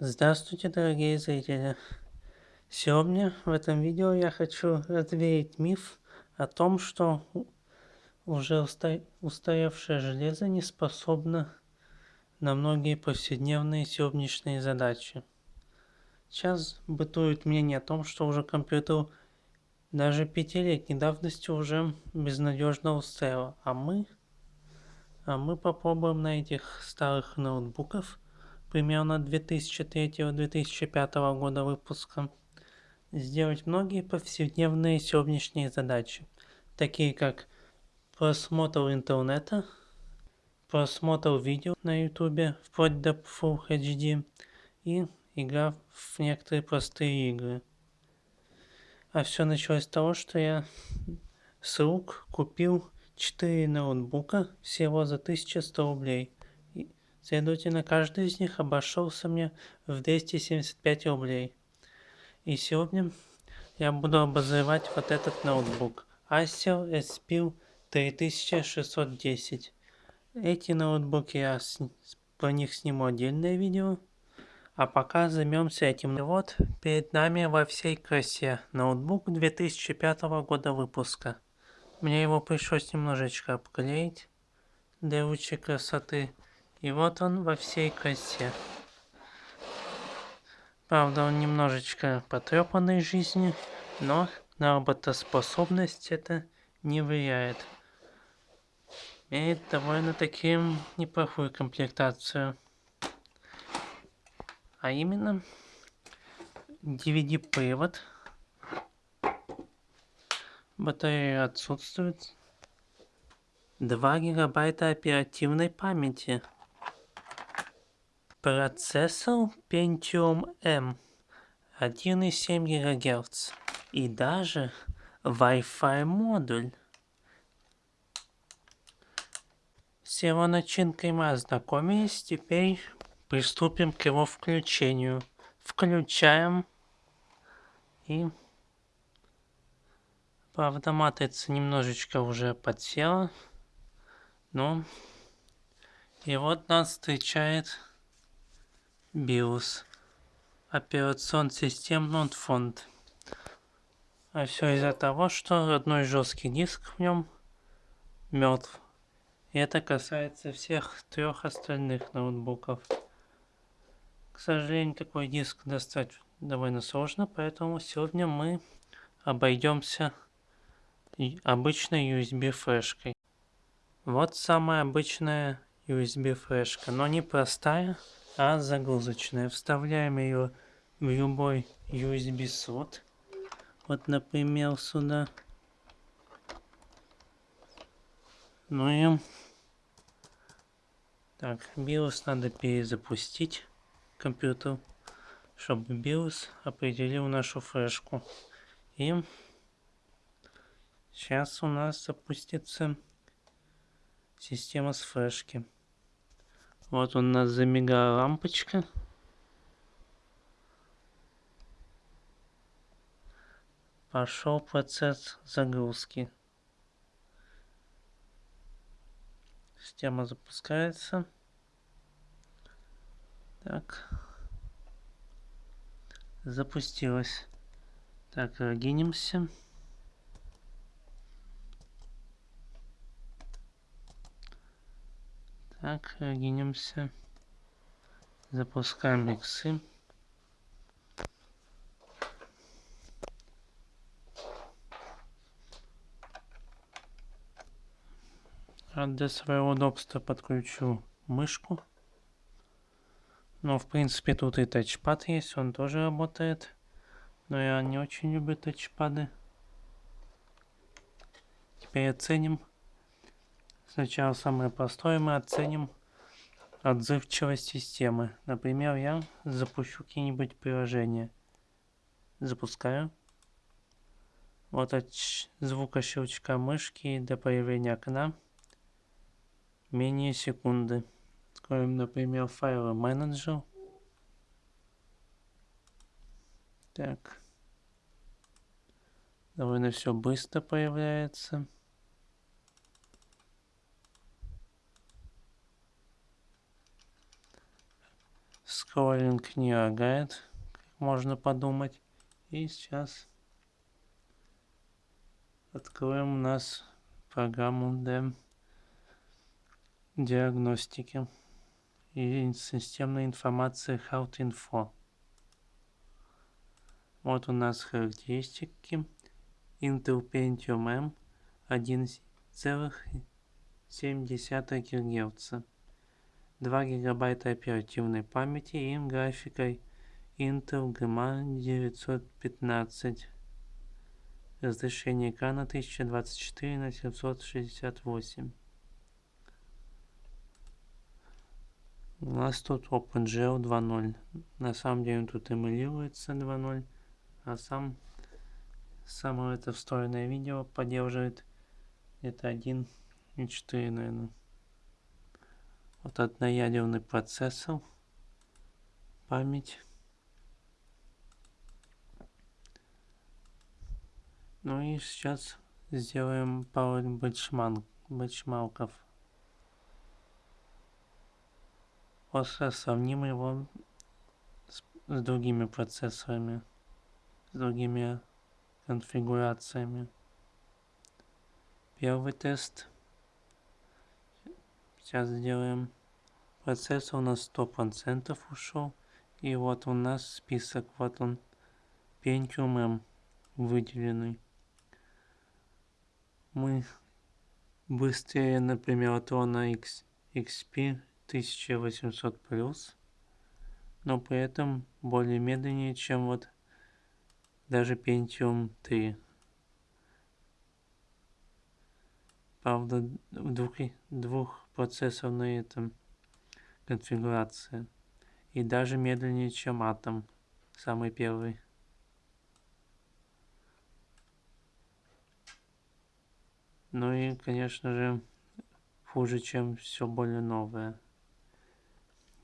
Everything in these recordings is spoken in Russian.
Здравствуйте, дорогие зрители! Сегодня в этом видео я хочу развеять миф о том, что уже устаревшее железо не способно на многие повседневные сегодняшние задачи. Сейчас бытует мнение о том, что уже компьютер даже пятилетней давности уже безнадежно устарел, а мы, а мы попробуем на этих старых ноутбуках примерно 2003-2005 года выпуска, сделать многие повседневные сегодняшние задачи, такие как просмотр интернета, просмотр видео на ютубе вплоть до Full HD и игра в некоторые простые игры. А все началось с того, что я с рук купил 4 ноутбука всего за 1100 рублей. Следовательно, каждый из них обошелся мне в 275 рублей. И сегодня я буду обозревать вот этот ноутбук. Acer SPIL 3610. Эти ноутбуки я про них сниму отдельное видео. А пока займемся этим. Вот перед нами во всей красе ноутбук 2005 года выпуска. Мне его пришлось немножечко обклеить для лучшей красоты. И вот он во всей красе. Правда, он немножечко потрепанный жизнью, но на работоспособность это не влияет. Имеет довольно-таки неплохую комплектацию. А именно DVD-привод. Батарея отсутствует. 2 гигабайта оперативной памяти. Процессор Pentium M 1,7 ГГц и даже Wi-Fi модуль. С его начинкой мы ознакомились, теперь приступим к его включению. Включаем и правда матрица немножечко уже подсела, но и вот нас встречает BIOS. Операционная система Notfont. А все из-за того, что родной жесткий диск в нем мертв. И это касается всех трех остальных ноутбуков. К сожалению, такой диск достать довольно сложно, поэтому сегодня мы обойдемся обычной USB флешкой. Вот самая обычная USB флешка, но не простая, а загрузочная. Вставляем ее в любой USB слот. Вот, например, сюда. Ну и... Так, BIOS надо перезапустить компьютер, чтобы BIOS определил нашу флешку. И сейчас у нас запустится система с флешки. Вот у нас замигала лампочка. Пошел процесс загрузки. Система запускается. Так. Запустилась. Так, логинимся. Так, гинемся. Запускаем иксы. А для своего удобства подключу мышку. Но в принципе тут и тачпад есть, он тоже работает. Но я не очень люблю тачпады. Теперь оценим Сначала самое простое мы оценим отзывчивость системы. Например, я запущу какие-нибудь приложения. Запускаю. Вот от звука щелчка мышки до появления окна менее секунды. Откроем, например, файлы менеджер. Так. Довольно все быстро появляется. Скроллинг не лагает, как можно подумать. И сейчас откроем у нас программу для диагностики и системной информации HealthInfo. Вот у нас характеристики. Intel Pentium M 1,7 ГГц. 2 гигабайта оперативной памяти и графикой Intel GMA 915. Разрешение экрана 1024 на 768. У нас тут OpenGL 2.0. На самом деле он тут эмулируется 2.0, а сам само это встроенное видео поддерживает где-то 1.4, наверное. Вот одноядерный процессор, память. Ну и сейчас сделаем пару бенчмарк, бенчмарков. Остро сравним его с, с другими процессорами, с другими конфигурациями. Первый тест. Сейчас сделаем. Процессор у нас 100% ушел. И вот у нас список. Вот он. Pentium выделенный. Мы быстрее, например, от Rona X, XP 1800 плюс, но при этом более медленнее, чем вот даже Pentium 3. Правда, двух, двух процессов на этом конфигурация. И даже медленнее, чем Atom, самый первый. Ну и, конечно же, хуже, чем все более новое.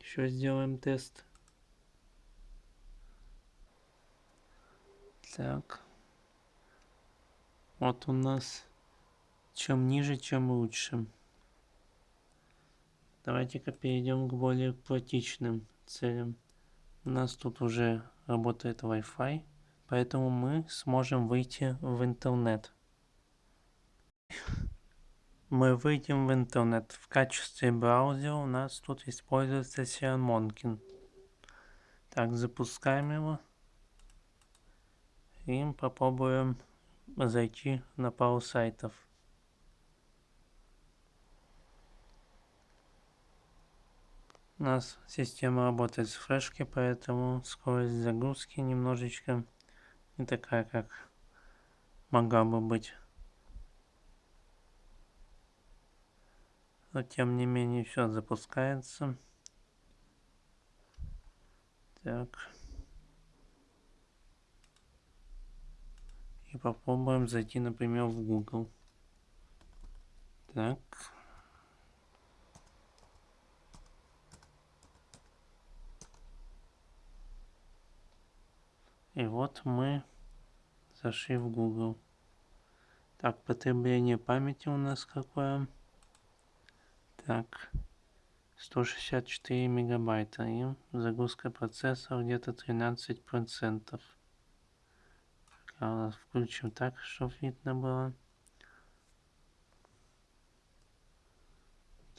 Еще сделаем тест. Так. Вот у нас чем ниже, чем лучше. Давайте-ка перейдем к более практичным целям. У нас тут уже работает Wi-Fi, поэтому мы сможем выйти в интернет мы выйдем в интернет. В качестве браузера у нас тут используется Monkin. Так, запускаем его. И попробуем зайти на пару сайтов. У нас система работает с флешки, поэтому скорость загрузки немножечко не такая, как могла бы быть. но тем не менее все запускается. Так. И попробуем зайти, например, в Google. Так. И вот мы зашли в Google. Так, потребление памяти у нас какое? Так, 164 мегабайта и загрузка процессора где-то 13 процентов. Включим так, чтобы видно было.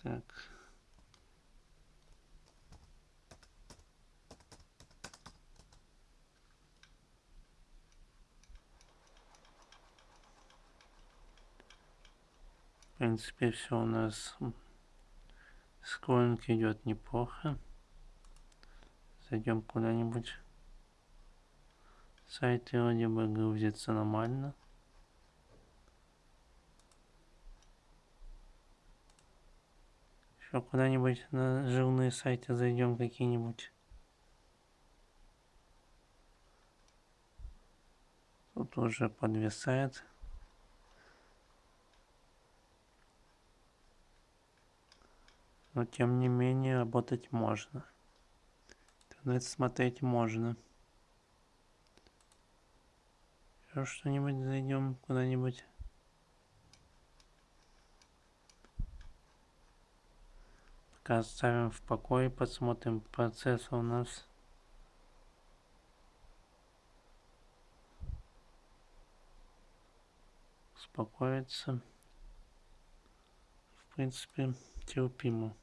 Так. В принципе, все у нас Скроллинг идет неплохо. Зайдем куда-нибудь. Сайты вроде бы грузятся нормально. Еще куда-нибудь на жирные сайты зайдем какие-нибудь. Тут уже подвисает. Но тем не менее работать можно. Интернет смотреть можно. Еще что-нибудь зайдем куда-нибудь. Пока оставим в покое, посмотрим процесс у нас. Успокоится. В принципе, терпимо.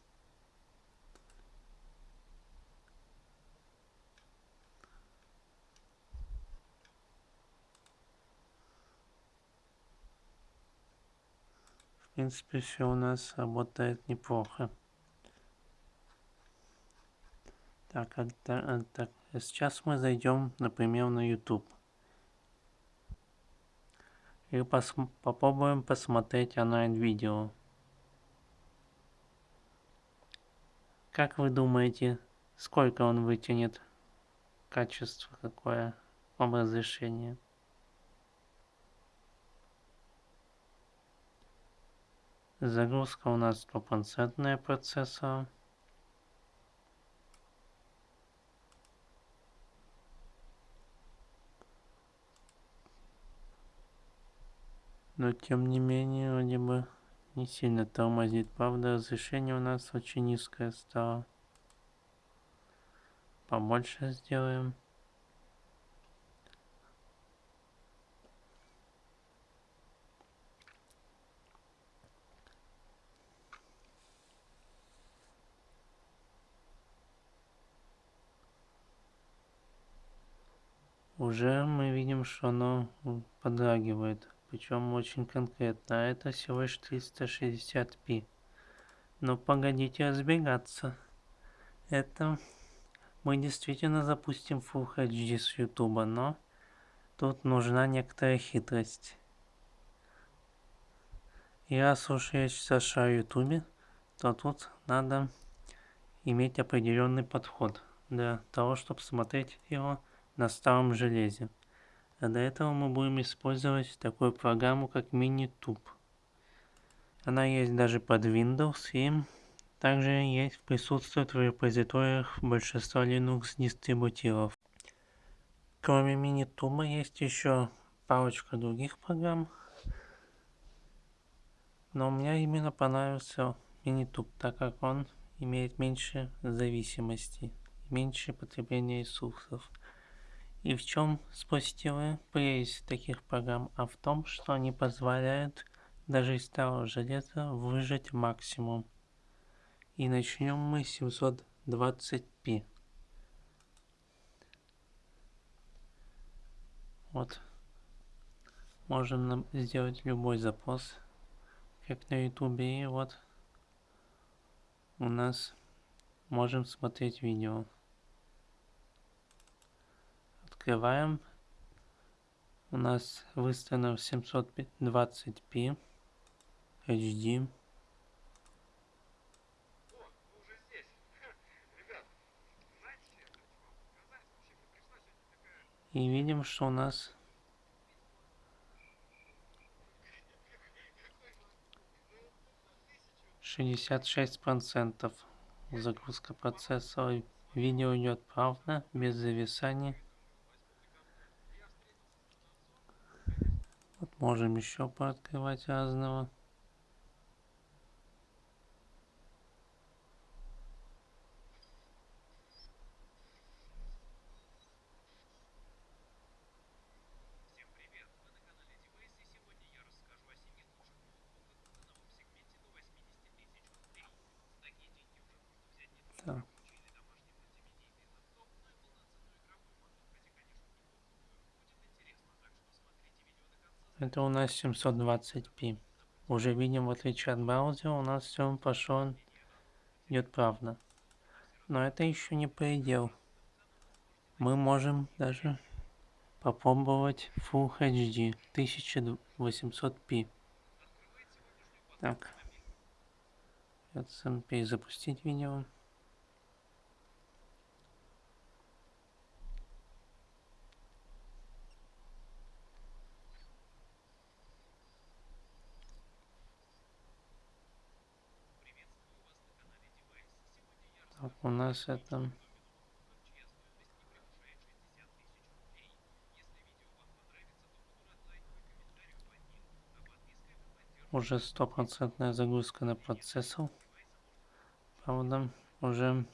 Принципе, все у нас работает неплохо. Так, а, а, так, сейчас мы зайдем, например, на YouTube. И пос попробуем посмотреть онлайн-видео. Как вы думаете, сколько он вытянет? Качество какое? Вам разрешение? Загрузка у нас стопроцентная процессора. Но тем не менее, вроде бы не сильно тормозит. Правда, разрешение у нас очень низкое стало. Побольше сделаем. Уже мы видим, что оно подрагивает. Причем очень конкретно. А это всего лишь 360p. Но погодите разбегаться. Это мы действительно запустим Full HD с YouTube, но тут нужна некоторая хитрость. Я сейчас о YouTube, то тут надо иметь определенный подход для того, чтобы смотреть его на старом железе. А для этого мы будем использовать такую программу, как MiniTube. Она есть даже под Windows и также есть, присутствует в репозиториях большинства Linux дистрибутивов. Кроме MiniTube есть еще парочка других программ. Но мне именно понравился MiniTube, так как он имеет меньше зависимости, меньше потребления ресурсов. И в чем, спросите вы, прелесть таких программ? А в том, что они позволяют даже из старого железа выжать максимум. И начнем мы 720p. Вот. Можем сделать любой запрос, как на ютубе, и вот у нас можем смотреть видео открываем. У нас выставлено в 720p HD. И видим, что у нас шестьдесят шесть процентов загрузка процессора. Видео идет плавно, без зависания. Можем еще пооткрывать разного. Это у нас 720p. Уже видим, в отличие от браузера, у нас все пошло, идет правда. Но это еще не предел. Мы можем даже попробовать Full HD 1800p. Так. Перезапустить видео. У нас это уже стопроцентная загрузка на процессор Правда, уже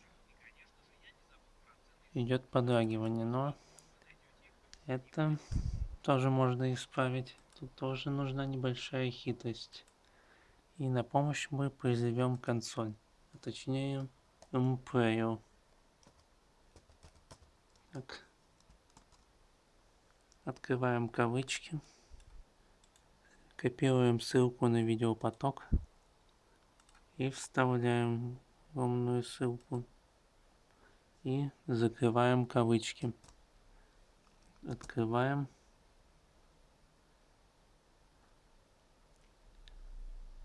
идет подрагивание, но это тоже можно исправить. Тут тоже нужна небольшая хитрость. И на помощь мы призовем консоль, а точнее Umprayer. Так. Открываем кавычки. Копируем ссылку на видеопоток. И вставляем умную ссылку. И закрываем кавычки. Открываем.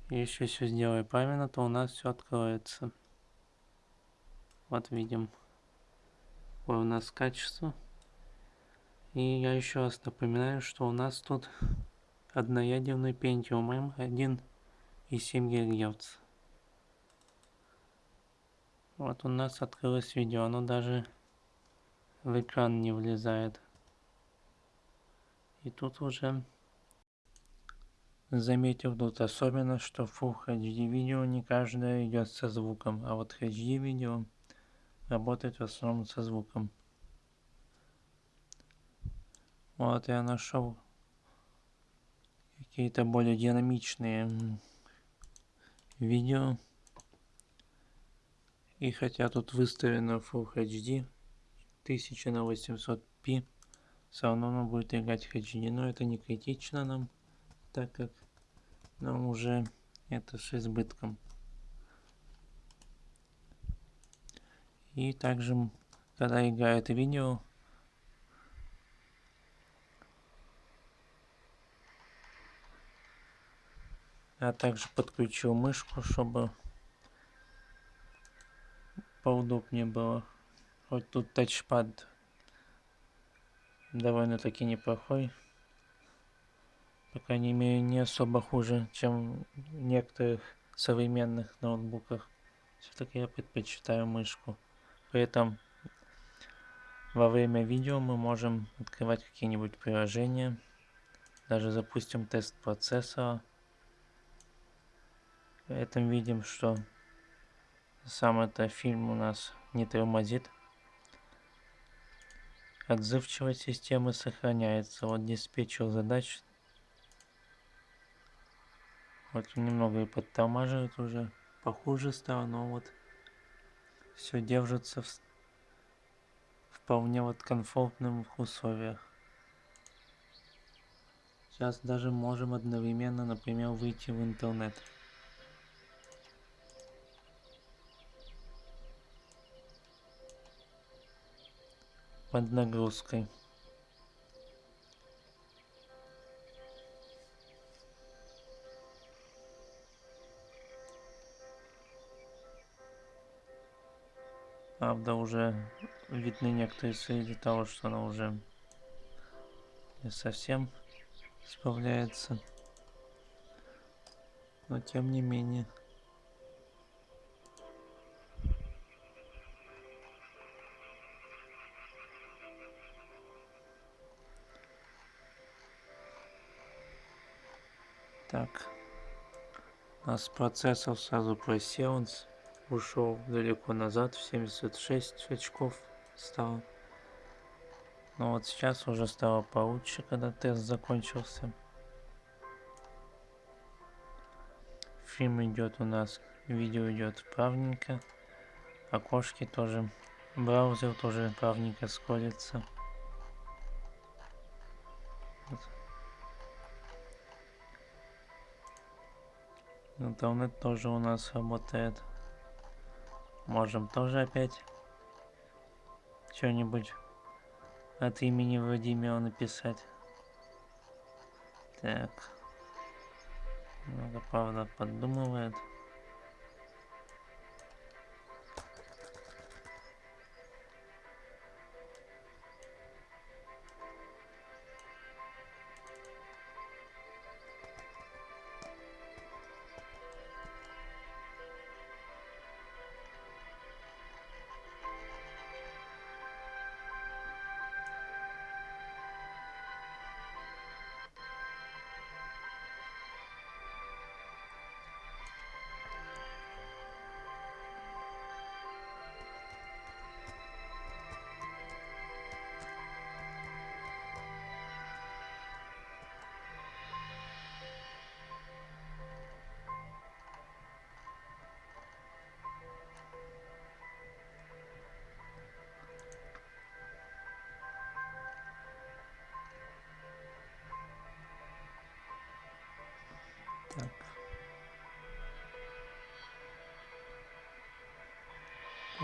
Если все сделаю правильно, то у нас все откроется. Вот видим. Какое у нас качество. И я еще раз напоминаю, что у нас тут одноядерный Pentium M 1,7 ГГц. Вот у нас открылось видео, оно даже в экран не влезает. И тут уже заметил тут особенно, что Full HD видео не каждое идет со звуком, а вот HD видео работает в основном со звуком. Вот я нашел какие-то более динамичные видео. И хотя тут выставлено Full HD 1000 на 800p, все равно оно будет играть HD, но это не критично нам, так как нам уже это с избытком. И также, когда играет видео, Я также подключил мышку, чтобы поудобнее было. Хоть тут тачпад довольно-таки неплохой. По крайней мере, не особо хуже, чем в некоторых современных ноутбуках. Все-таки я предпочитаю мышку. При этом во время видео мы можем открывать какие-нибудь приложения. Даже запустим тест процессора. При этом видим, что сам это фильм у нас не тормозит. Отзывчивость системы сохраняется. Вот диспетчер задач. Вот немного и подтормаживает уже. Похуже стало, но вот все держится в вполне вот комфортных условиях. Сейчас даже можем одновременно, например, выйти в интернет. под нагрузкой. Правда, уже видны некоторые следы того, что она уже не совсем справляется. Но тем не менее. Так. У нас процессор сразу просел, ушел далеко назад, в 76 очков стал. Но вот сейчас уже стало получше, когда тест закончился. Фильм идет у нас, видео идет правненько. Окошки тоже, браузер тоже правненько сколится. Интернет тоже у нас работает. Можем тоже опять что-нибудь от имени Владимира написать. Так. Много, правда, поддумывает.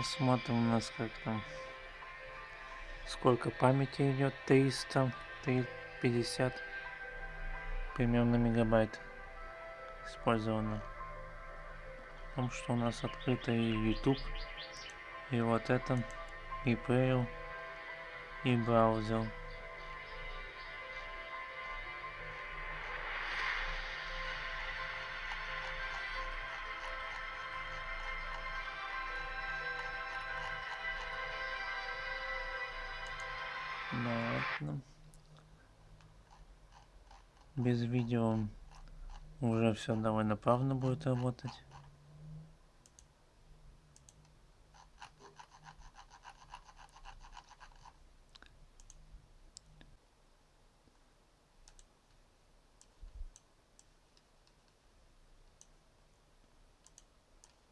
Посмотрим у нас как там. Сколько памяти идет? 300, 350 примерно мегабайт использовано. Потому что у нас открыто и YouTube, и вот это, и Player, и браузер. Ладно. Без видео уже все довольно плавно будет работать.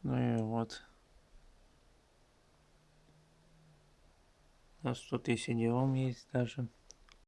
Ну и вот. У нас тут и cd есть даже.